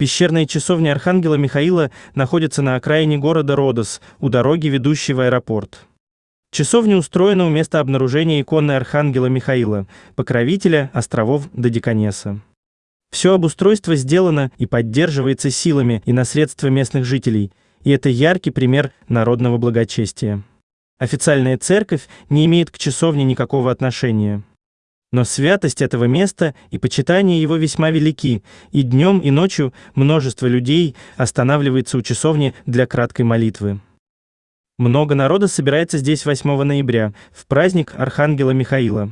Пещерная часовня Архангела Михаила находится на окраине города Родос, у дороги, ведущей в аэропорт. Часовня устроена у места обнаружения иконы Архангела Михаила, покровителя островов Додеканеса. Все обустройство сделано и поддерживается силами и на средства местных жителей, и это яркий пример народного благочестия. Официальная церковь не имеет к часовне никакого отношения. Но святость этого места и почитание его весьма велики, и днем и ночью множество людей останавливается у часовни для краткой молитвы. Много народа собирается здесь 8 ноября, в праздник Архангела Михаила.